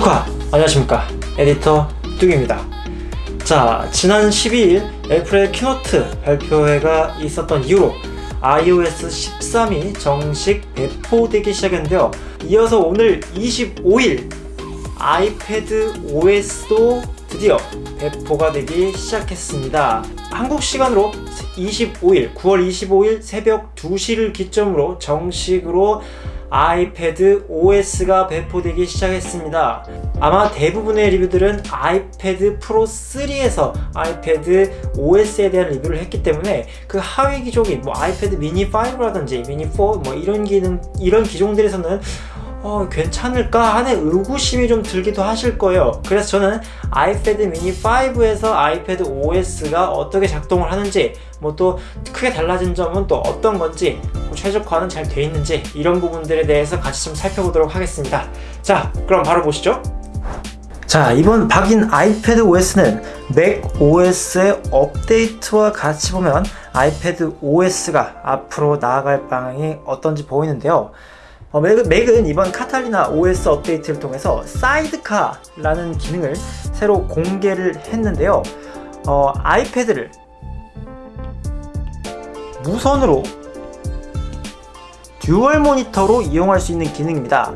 뚜카 안녕하십니까. 에디터 뚜기입니다. 자 지난 12일 애플의 keynote 발표회가 있었던 이후로 iOS 13이 정식 배포되기 시작했는데요. 이어서 오늘 25일 아이패드 OS도 드디어 배포가 되기 시작했습니다. 한국 시간으로 25일 9월 25일 새벽 2시를 기점으로 정식으로 아이패드 OS가 배포되기 시작했습니다. 아마 대부분의 리뷰들은 아이패드 프로 3에서 아이패드 OS에 대한 리뷰를 했기 때문에 그 하위 기종인 뭐 아이패드 미니 5라든지 미니 4 뭐 이런 기능 이런 기종들에서는 어, 괜찮을까 하는 의구심이 좀 들기도 하실 거예요 그래서 저는 아이패드 미니 5에서 아이패드 OS가 어떻게 작동을 하는지 뭐 또 크게 달라진 점은 또 어떤 건지 뭐 최적화는 잘 돼 있는지 이런 부분들에 대해서 같이 좀 살펴보도록 하겠습니다. 자 그럼 바로 보시죠. 자 이번 바뀐 아이패드 OS는 맥 OS의 업데이트와 같이 보면 아이패드 OS가 앞으로 나아갈 방향이 어떤지 보이는데요. 어, 맥, 맥은 이번 카탈리나 OS 업데이트를 통해서 사이드카라는 기능을 새로 공개를 했는데요. 어, 아이패드를 무선으로 dual 모니터로 이용할 수 있는 기능입니다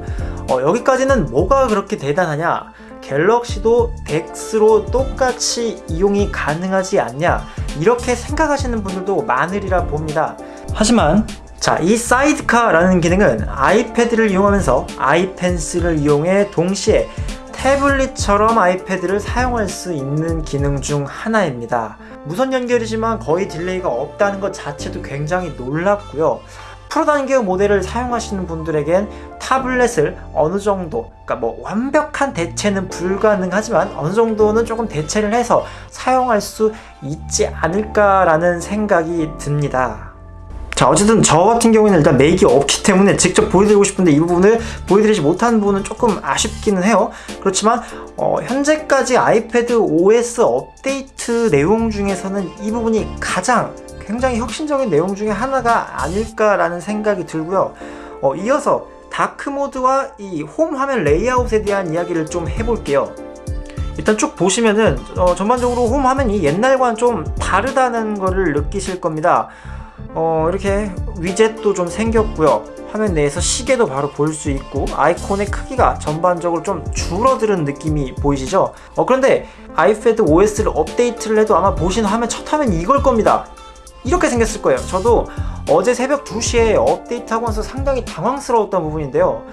어, 여기까지는 뭐가 그렇게 대단하냐 갤럭시도 덱스로 똑같이 이용이 가능하지 않냐 이렇게 생각하시는 분들도 많으리라 봅니다 하지만 자, 이 사이드카라는 기능은 아이패드를 이용하면서 아이펜슬을 이용해 동시에 태블릿처럼 아이패드를 사용할 수 있는 기능 중 하나입니다. 무선 연결이지만 거의 delay가 없다는 것 자체도 굉장히 놀랍고요. 프로 단계 모델을 사용하시는 분들에겐 타블렛을 어느 정도 그러니까 뭐 완벽한 대체는 불가능하지만 어느 정도는 조금 대체를 해서 사용할 수 있지 않을까라는 생각이 듭니다. 자 어쨌든 저 같은 경우에는 일단 맥이 없기 때문에 직접 보여드리고 싶은데 이 부분을 보여드리지 못한 부분은 조금 아쉽기는 해요 그렇지만 어, 현재까지 아이패드 OS 업데이트 내용 중에서는 이 부분이 가장 굉장히 혁신적인 내용 중에 하나가 아닐까라는 생각이 들고요. 어, 이어서 dark mode와 이 홈 화면 레이아웃에 대한 이야기를 좀 해볼게요. 일단 쭉 보시면은 어, 전반적으로 홈 화면이 옛날과는 좀 다르다는 것을 느끼실 겁니다. 어, 이렇게 위젯도 좀 생겼고요. 화면 내에서 시계도 바로 볼 수 있고 아이콘의 크기가 전반적으로 좀 줄어드는 느낌이 보이시죠? 어, 그런데 아이패드 OS를 업데이트를 해도 아마 보신 화면 첫 화면 이걸 겁니다 이렇게 생겼을 거예요. 저도 어제 새벽 2시에 업데이트하고 나서 상당히 당황스러웠던 부분인데요.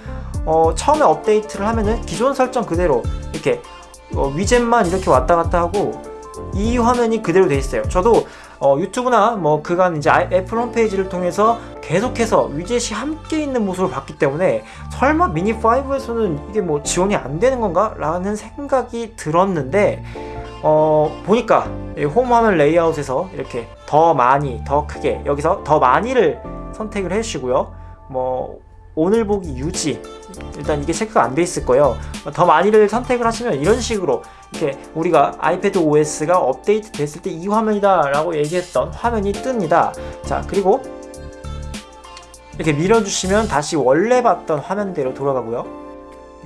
어, 처음에 업데이트를 하면은 기존 설정 그대로 이렇게 어, 위젯만 이렇게 왔다 갔다 하고 이 화면이 그대로 돼 있어요. 저도 어, 유튜브나 뭐 그간 이제 애플 홈페이지를 통해서 계속해서 위젯이 함께 있는 모습을 봤기 때문에 설마 미니5에서는 이게 뭐 지원이 안 되는 건가? 라는 생각이 들었는데 어, 보니까 홈 화면 레이아웃에서 이렇게 더 많이 더 크게 여기서 더 많이를 선택을 해주시고요. 뭐 오늘 보기 유지. 일단 이게 체크가 안 돼 있을 거예요. 더 많이를 선택을 하시면 이런 식으로 이렇게 우리가 아이패드 OS가 업데이트 됐을 때 이 화면이다 라고 얘기했던 화면이 뜹니다. 자 그리고 이렇게 밀어주시면 다시 원래 봤던 화면대로 돌아가고요.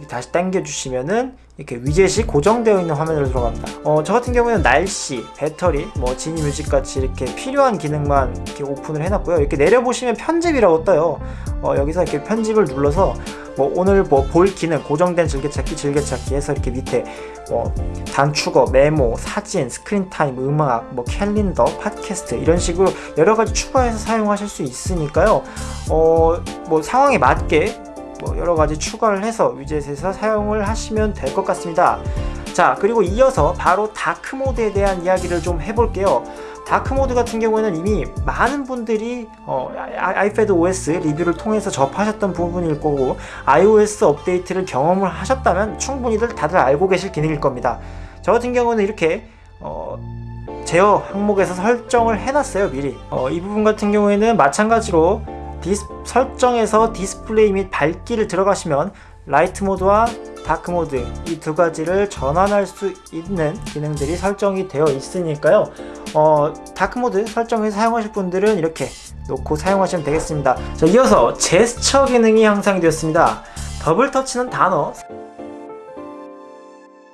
다시 당겨주시면은 이렇게 위젯이 고정되어 있는 화면으로 들어갑니다. 어, 저 같은 경우에는 날씨, 배터리, 뭐 지니 뮤직 같이 이렇게 필요한 기능만 이렇게 오픈을 해놨고요. 이렇게 내려보시면 편집이라고 떠요. 어, 여기서 이렇게 편집을 눌러서 뭐 오늘 뭐 볼 기능 고정된 즐겨찾기 즐겨찾기 해서 이렇게 밑에 뭐 단축어, 메모, 사진, Screen Time, 음악, 뭐 캘린더, 팟캐스트 이런 식으로 여러 가지 추가해서 사용하실 수 있으니까요. 어, 뭐 상황에 맞게 뭐 여러가지 추가를 해서 위젯에서 사용을 하시면 될 것 같습니다. 자 그리고 이어서 바로 다크모드에 대한 이야기를 좀 해볼게요. 다크모드 같은 경우에는 이미 많은 분들이 어, 아이패드 OS 리뷰를 통해서 접하셨던 부분일 거고 iOS 업데이트를 경험을 하셨다면 충분히들 다들 알고 계실 기능일 겁니다. 저 같은 경우는 이렇게 어, 제어 항목에서 설정을 해놨어요 미리. 어, 이 부분 같은 경우에는 마찬가지로 디스, 설정에서 디스플레이 및 밝기를 들어가시면 라이트 모드와 다크 모드 이 두 가지를 전환할 수 있는 기능들이 설정이 되어 있으니까요. 어, 다크 모드 설정해서 사용하실 분들은 이렇게 놓고 사용하시면 되겠습니다. 자 이어서 제스처 기능이 향상이 되었습니다. 더블 터치는 단어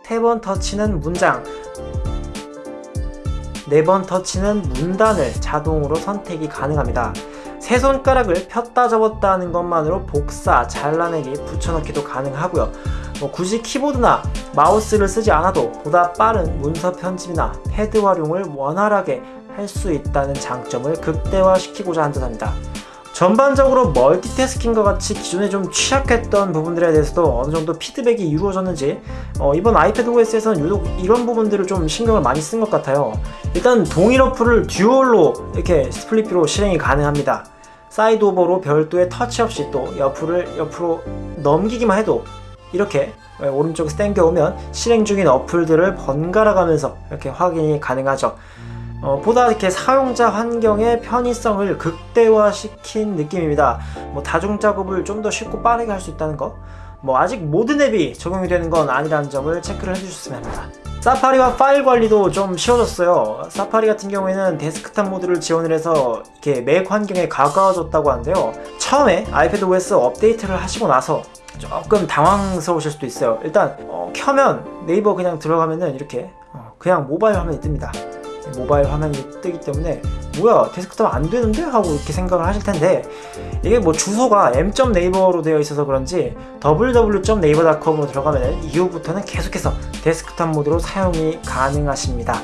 세 번 터치는 문장, 네 번 터치는 문단을 자동으로 선택이 가능합니다. 세 손가락을 폈다 접었다 하는 것만으로 복사, 잘라내기, 붙여넣기도 가능하고요. 뭐 굳이 키보드나 마우스를 쓰지 않아도 보다 빠른 문서 편집이나 패드 활용을 원활하게 할 수 있다는 장점을 극대화시키고자 한 듯합니다. 전반적으로 멀티태스킹과 같이 기존에 좀 취약했던 부분들에 대해서도 어느 정도 피드백이 이루어졌는지 어, 이번 아이패드 OS에서는 유독 이런 부분들을 좀 신경을 많이 쓴 것 같아요. 일단 동일 어플을 듀얼로 이렇게 split view로 실행이 가능합니다. slide over로 별도의 터치 없이 또 옆을 옆으로 넘기기만 해도 이렇게 오른쪽에서 당겨오면 실행 중인 어플들을 번갈아 가면서 이렇게 확인이 가능하죠. 어, 보다 이렇게 사용자 환경의 편의성을 극대화시킨 느낌입니다. 뭐 다중 작업을 좀 더 쉽고 빠르게 할 수 있다는 거. 뭐 아직 모든 앱이 적용이 되는 건 아니라는 점을 체크를 해주셨으면 합니다. 사파리와 파일 관리도 좀 쉬워졌어요. 사파리 같은 경우에는 데스크탑 모드를 지원을 해서 이렇게 맥 환경에 가까워졌다고 하는데요. 처음에 아이패드 OS 업데이트를 하시고 나서 조금 당황스러우실 수도 있어요. 일단 어, 켜면 네이버 그냥 들어가면은 이렇게 어, 그냥 모바일 화면이 뜹니다. 모바일 화면이 뜨기 때문에 뭐야 데스크탑 안 되는데? 하고 이렇게 생각을 하실 텐데 이게 뭐 주소가 m.naver로 되어 있어서 그런지 www.naver.com으로 들어가면 이후부터는 계속해서 데스크탑 모드로 사용이 가능하십니다.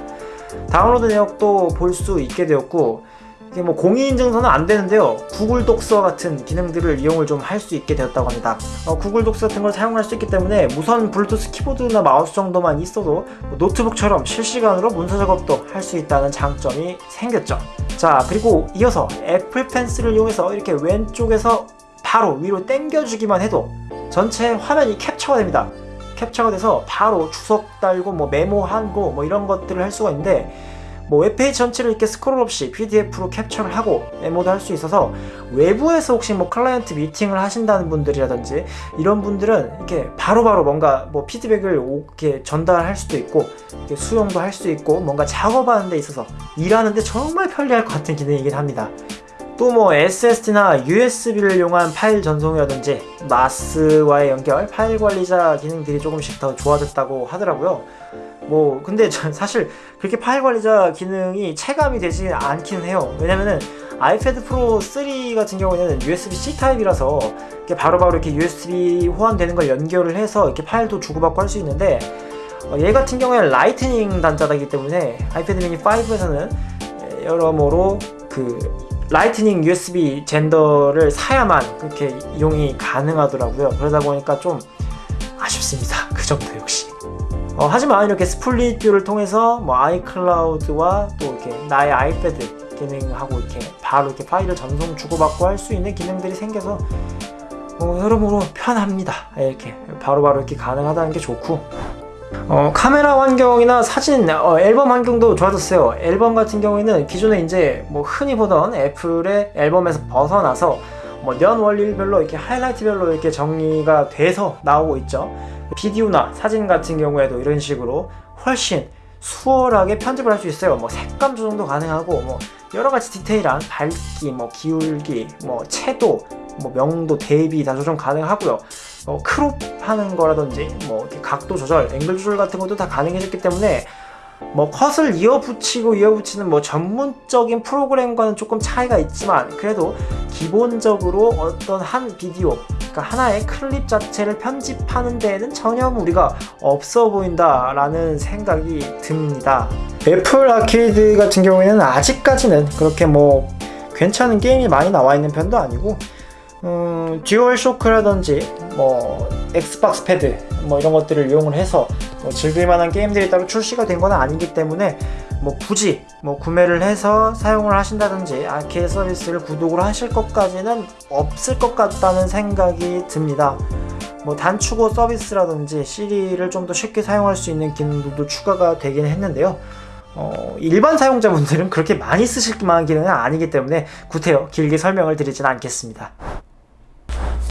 다운로드 내역도 볼 수 있게 되었고 이게 뭐 공인인증서는 안 되는데요. 구글 Docs 같은 기능들을 이용을 좀 할 수 있게 되었다고 합니다. 어, 구글 Docs 같은 걸 사용할 수 있기 때문에 무선 블루투스 키보드나 마우스 정도만 있어도 뭐 노트북처럼 실시간으로 문서 작업도 할 수 있다는 장점이 생겼죠. 자 그리고 이어서 애플 펜슬을 이용해서 이렇게 왼쪽에서 바로 위로 당겨주기만 해도 전체 화면이 캡처가 됩니다. 캡처가 돼서 바로 주석 달고 뭐 메모하고 뭐 이런 것들을 할 수가 있는데 뭐 웹페이지 전체를 이렇게 스크롤 없이 PDF로 캡처를 하고 메모도 할 수 있어서 외부에서 혹시 뭐 클라이언트 미팅을 하신다는 분들이라든지 이런 분들은 이렇게 바로바로 바로 뭔가 뭐 피드백을 이렇게 전달할 수도 있고 수용도 할 수 있고 뭔가 작업하는 데 있어서 일하는데 정말 편리할 것 같은 기능이긴 합니다. 또뭐 SSD나 USB를 이용한 파일 전송이라든지 마스와의 연결, 파일 관리자 기능들이 조금씩 더 좋아졌다고 하더라고요. 뭐 근데 전 사실 그렇게 파일 관리자 기능이 체감이 되지 않기는 해요. 왜냐면은 아이패드 프로 3 같은 경우에는 USB-C 타입이라서 이렇게 바로바로 이렇게 USB 호환되는 걸 연결을 해서 이렇게 파일도 주고받고 할 수 있는데 어, 얘 같은 경우에는 라이트닝 단자이기 때문에 아이패드 미니 5에서는 여러모로 그 라이트닝 USB 젠더를 사야만 그렇게 이용이 가능하더라고요. 그러다 보니까 좀 아쉽습니다. 그 정도 역시 어, 하지만 이렇게 split view를 통해서 뭐 아이클라우드와 또 이렇게 나의 아이패드 기능하고 이렇게 바로 이렇게 파일을 전송 주고받고 할 수 있는 기능들이 생겨서 어, 여러모로 편합니다. 이렇게 바로바로 바로 이렇게 가능하다는 게 좋고 어, 카메라 환경이나 사진 어, 앨범 환경도 좋아졌어요. 앨범 같은 경우에는 기존에 이제 뭐 흔히 보던 애플의 앨범에서 벗어나서 뭐연 원리별로 이렇게 하이라이트별로 이렇게 정리가 돼서 나오고 있죠. 비디오나 사진 같은 경우에도 이런 식으로 훨씬 수월하게 편집을 할 수 있어요. 뭐 색감 조정도 가능하고 뭐 여러 가지 디테일한 밝기, 뭐 기울기, 뭐 채도, 뭐 명도, 대비 다 조정 가능하고요. 뭐 크롭 하는 거라든지 뭐 각도 조절, 앵글 조절 같은 것도 다 가능해졌기 때문에 뭐 컷을 이어붙이고 이어붙이는 뭐 전문적인 프로그램과는 조금 차이가 있지만 그래도 기본적으로 어떤 한 비디오 그러니까 하나의 클립 자체를 편집하는 데에는 전혀 무리가 없어 보인다 라는 생각이 듭니다. 애플 아케이드 같은 경우에는 아직까지는 그렇게 뭐 괜찮은 게임이 많이 나와 있는 편도 아니고 음, 듀얼 쇼크라든지 뭐 엑스박스 패드 뭐 이런 것들을 이용을 해서 뭐 즐길 만한 게임들이 따로 출시가 된 건 아니기 때문에 뭐 굳이 뭐 구매를 해서 사용을 하신다든지 아케이드 서비스를 구독을 하실 것까지는 없을 것 같다는 생각이 듭니다. 뭐 단축어 서비스라든지 시리를 좀 더 쉽게 사용할 수 있는 기능도 추가가 되긴 했는데요. 어, 일반 사용자분들은 그렇게 많이 쓰실 만한 기능은 아니기 때문에 구태여 길게 설명을 드리진 않겠습니다.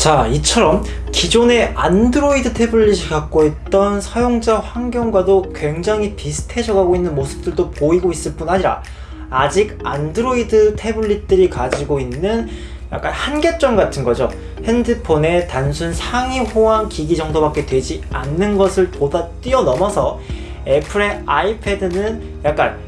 자 이처럼 기존의 안드로이드 태블릿이 갖고 있던 사용자 환경과도 굉장히 비슷해져 가고 있는 모습들도 보이고 있을 뿐 아니라 아직 안드로이드 태블릿들이 가지고 있는 약간 한계점 같은 거죠. 핸드폰의 단순 상위 호환 기기 정도밖에 되지 않는 것을 보다 뛰어넘어서 애플의 아이패드는 약간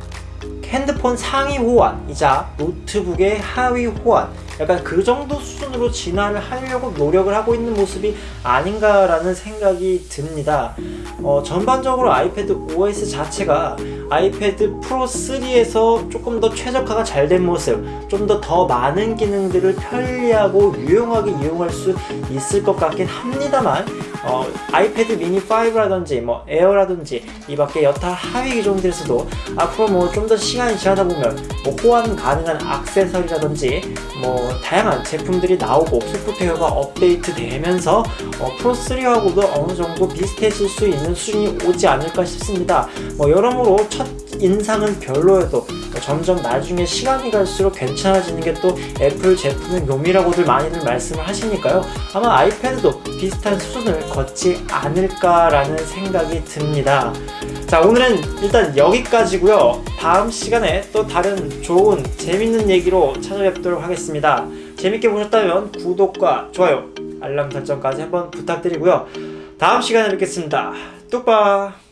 핸드폰 상위 호환이자 노트북의 하위 호환 약간 그 정도 수준으로 진화를 하려고 노력을 하고 있는 모습이 아닌가라는 생각이 듭니다. 어, 전반적으로 아이패드 OS 자체가 아이패드 프로 3에서 조금 더 최적화가 잘 된 모습, 좀 더더 많은 기능들을 편리하고 유용하게 이용할 수 있을 것 같긴 합니다만 어, 아이패드 미니 5라든지 뭐 에어라든지 이 밖에 여타 하위 기종들에서도 앞으로 뭐 좀 더 시간이 지나다 보면 뭐 호환 가능한 액세서리라든지 뭐 다양한 제품들이 나오고 소프트웨어가 업데이트 되면서 어, 프로 3하고도 어느 정도 비슷해질 수 있는 수준이 오지 않을까 싶습니다. 뭐 여러모로 첫 인상은 별로여도 점점 나중에 시간이 갈수록 괜찮아지는 게 또 애플 제품의 묘미라고들 많이들 말씀을 하시니까요. 아마 아이패드도 비슷한 수준을 걷지 않을까라는 생각이 듭니다. 자, 오늘은 일단 여기까지고요. 다음 시간에 또 다른 좋은 재밌는 얘기로 찾아뵙도록 하겠습니다. 재밌게 보셨다면 구독과 좋아요, 알람 설정까지 한번 부탁드리고요. 다음 시간에 뵙겠습니다. 뚝바!